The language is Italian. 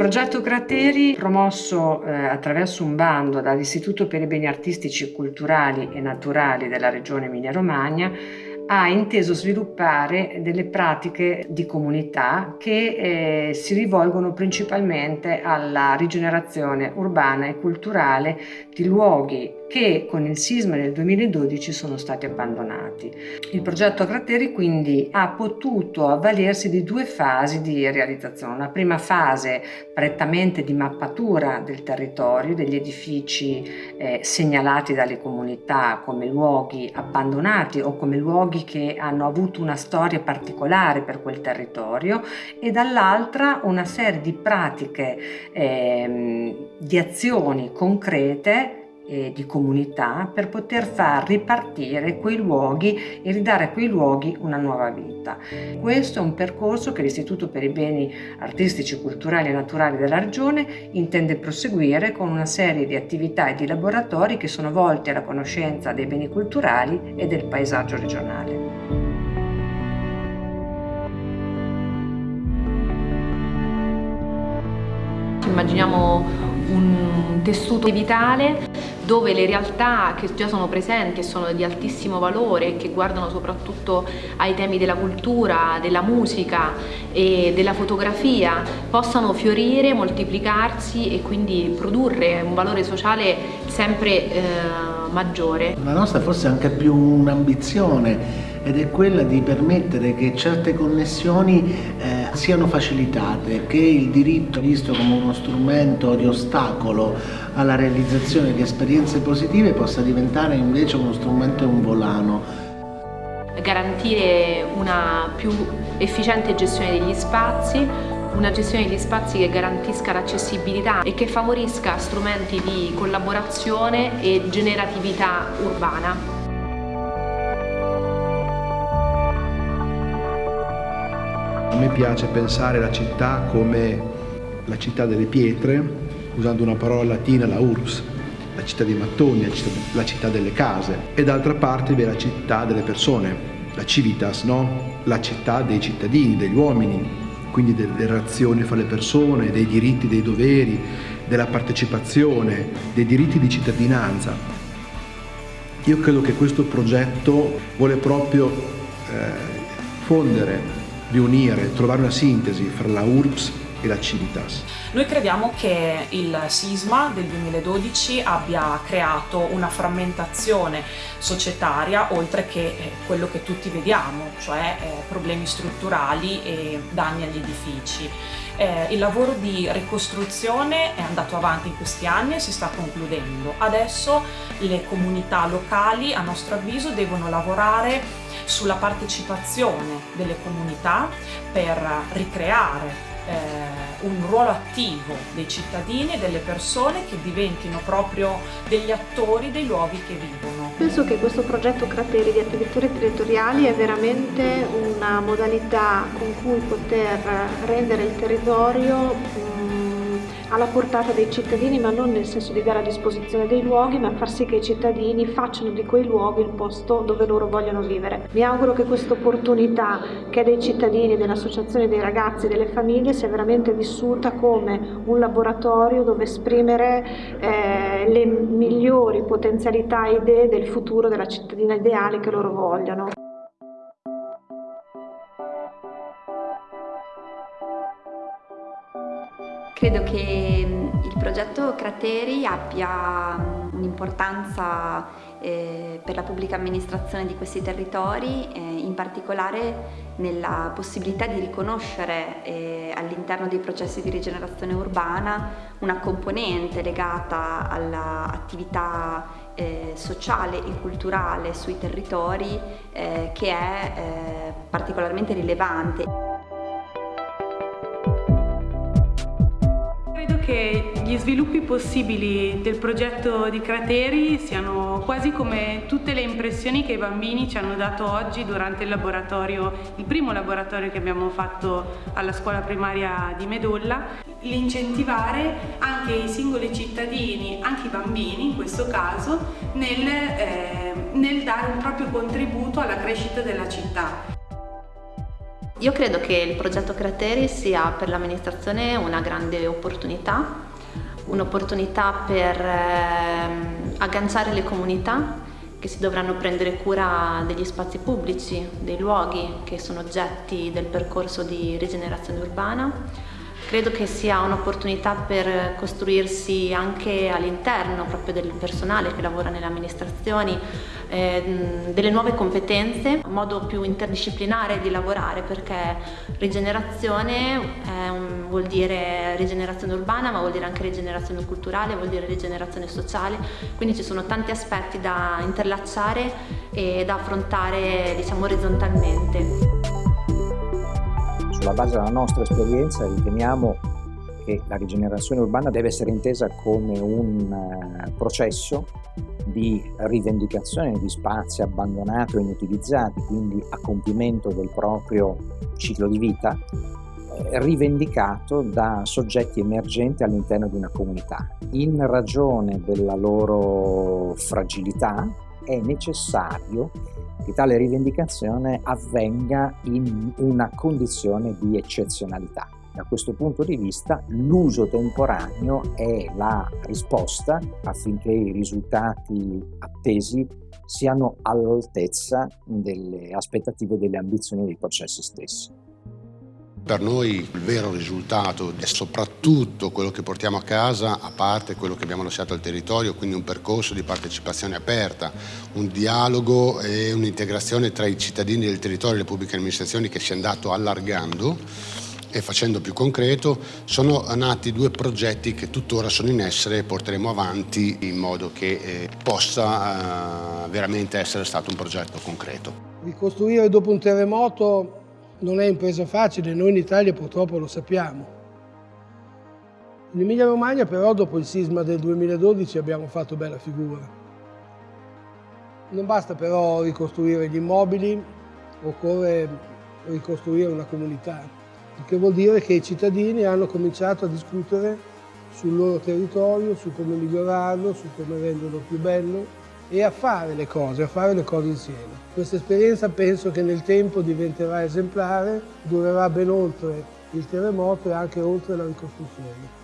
progetto Crateri, promosso eh, attraverso un bando dall'Istituto per i Beni Artistici, Culturali e Naturali della Regione Emilia-Romagna, ha inteso sviluppare delle pratiche di comunità che eh, si rivolgono principalmente alla rigenerazione urbana e culturale di luoghi che con il sisma del 2012 sono stati abbandonati. Il progetto Crateri quindi ha potuto avvalersi di due fasi di realizzazione. Una prima fase prettamente di mappatura del territorio, degli edifici eh, segnalati dalle comunità come luoghi abbandonati o come luoghi che hanno avuto una storia particolare per quel territorio e dall'altra una serie di pratiche, eh, di azioni concrete eh, di comunità per poter far ripartire quei luoghi e ridare a quei luoghi una nuova vita. Questo è un percorso che l'Istituto per i Beni Artistici, Culturali e Naturali della Regione intende proseguire con una serie di attività e di laboratori che sono volti alla conoscenza dei beni culturali e del paesaggio regionale. Immaginiamo un tessuto vitale dove le realtà che già sono presenti e sono di altissimo valore, che guardano soprattutto ai temi della cultura, della musica e della fotografia, possano fiorire, moltiplicarsi e quindi produrre un valore sociale sempre eh, maggiore. La nostra forse è anche più un'ambizione ed è quella di permettere che certe connessioni eh, siano facilitate, che il diritto visto come uno strumento di ostacolo alla realizzazione di esperienze positive possa diventare invece uno strumento e un volano garantire una più efficiente gestione degli spazi, una gestione degli spazi che garantisca l'accessibilità e che favorisca strumenti di collaborazione e generatività urbana. Me piace pensare la città come la città delle pietre, usando una parola latina, la urbs, la città dei mattoni, la città, la città delle case, e d'altra parte vi è la città delle persone, la civitas, no? la città dei cittadini, degli uomini, quindi delle relazioni fra le persone, dei diritti, dei doveri, della partecipazione, dei diritti di cittadinanza. Io credo che questo progetto vuole proprio eh, fondere riunire, trovare una sintesi fra la URBS e la Civitas. Noi crediamo che il sisma del 2012 abbia creato una frammentazione societaria oltre che eh, quello che tutti vediamo, cioè eh, problemi strutturali e danni agli edifici. Eh, il lavoro di ricostruzione è andato avanti in questi anni e si sta concludendo. Adesso le comunità locali, a nostro avviso, devono lavorare sulla partecipazione delle comunità per ricreare eh, un ruolo attivo dei cittadini e delle persone che diventino proprio degli attori dei luoghi che vivono. Penso che questo progetto Crateri di attività territoriali è veramente una modalità con cui poter rendere il territorio alla portata dei cittadini, ma non nel senso di dare a disposizione dei luoghi, ma far sì che i cittadini facciano di quei luoghi il posto dove loro vogliono vivere. Mi auguro che questa opportunità che è dei cittadini, dell'associazione dei ragazzi, delle famiglie, sia veramente vissuta come un laboratorio dove esprimere eh, le migliori potenzialità e idee del futuro della cittadina ideale che loro vogliono. Credo che il progetto Crateri abbia un'importanza eh, per la pubblica amministrazione di questi territori, eh, in particolare nella possibilità di riconoscere eh, all'interno dei processi di rigenerazione urbana una componente legata all'attività eh, sociale e culturale sui territori eh, che è eh, particolarmente rilevante. Che gli sviluppi possibili del progetto di Crateri siano quasi come tutte le impressioni che i bambini ci hanno dato oggi durante il laboratorio, il primo laboratorio che abbiamo fatto alla scuola primaria di Medolla, l'incentivare anche i singoli cittadini, anche i bambini in questo caso, nel, eh, nel dare un proprio contributo alla crescita della città. Io credo che il progetto Crateri sia per l'amministrazione una grande opportunità, un'opportunità per eh, agganciare le comunità che si dovranno prendere cura degli spazi pubblici, dei luoghi che sono oggetti del percorso di rigenerazione urbana. Credo che sia un'opportunità per costruirsi anche all'interno proprio del personale che lavora nelle amministrazioni eh, delle nuove competenze, un modo più interdisciplinare di lavorare perché rigenerazione un, vuol dire rigenerazione urbana ma vuol dire anche rigenerazione culturale, vuol dire rigenerazione sociale, quindi ci sono tanti aspetti da interlacciare e da affrontare diciamo orizzontalmente. Sulla base della nostra esperienza riteniamo che la rigenerazione urbana deve essere intesa come un uh, processo di rivendicazione di spazi abbandonati o inutilizzati, quindi a compimento del proprio ciclo di vita, eh, rivendicato da soggetti emergenti all'interno di una comunità. In ragione della loro fragilità è necessario che tale rivendicazione avvenga in una condizione di eccezionalità. Da questo punto di vista l'uso temporaneo è la risposta affinché i risultati attesi siano all'altezza delle aspettative e delle ambizioni dei processi stessi. Per noi il vero risultato è soprattutto quello che portiamo a casa, a parte quello che abbiamo lasciato al territorio, quindi un percorso di partecipazione aperta, un dialogo e un'integrazione tra i cittadini del territorio e le pubbliche amministrazioni che si è andato allargando e facendo più concreto, sono nati due progetti che tuttora sono in essere e porteremo avanti in modo che eh, possa eh, veramente essere stato un progetto concreto. Ricostruire dopo un terremoto non è impresa facile, noi in Italia purtroppo lo sappiamo. In Emilia Romagna però dopo il sisma del 2012 abbiamo fatto bella figura. Non basta però ricostruire gli immobili, occorre ricostruire una comunità, il che vuol dire che i cittadini hanno cominciato a discutere sul loro territorio, su come migliorarlo, su come renderlo più bello e a fare le cose, a fare le cose insieme. Questa esperienza penso che nel tempo diventerà esemplare, durerà ben oltre il terremoto e anche oltre la ricostruzione.